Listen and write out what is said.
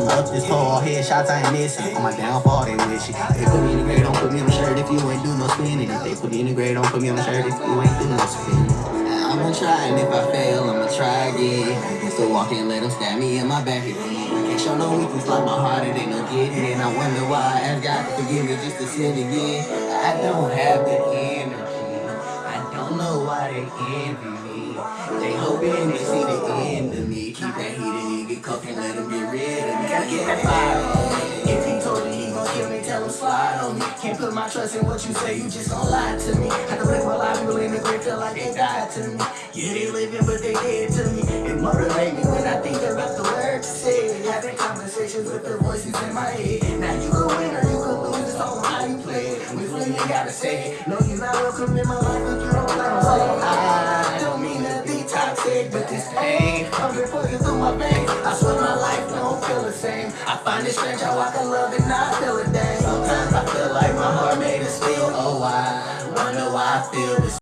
I'm up this pole, headshots I ain't missing. On my downfall, they wish it. They put me in the grade, don't put me on the shirt if you ain't do no spinning. If they put me in the grade, don't put me on the shirt if you ain't do no spinning. I'ma try, and if I fail, I'ma try again. So walk in, let them stab me in my back again. Can't show no weakness like my heart, it ain't no getting in. I wonder why I ask God to forgive me just to sin again. I don't have the energy. I don't know why they envy me. They hoping they see the end of me. Keep that heat and get cooked and let them get me. If he told you he gon' kill me, tell him slide on me. Can't put my trust in what you say, you just gon' lie to me. Had to live my life, people in the grave feel like they died to me. Yeah, they living, but they dead to me. It motivate me when I think about the words you said. Having conversations with the voices in my head. Now you can win or you can lose, it's all how you play it. We really gotta say it. No, you're not welcome in my life if you don't let say it. I don't mean to be toxic, but this pain same. I find it strange how I can love and not feel a thing. Sometimes I feel like my heart made of steel. Oh, I wonder why I feel this.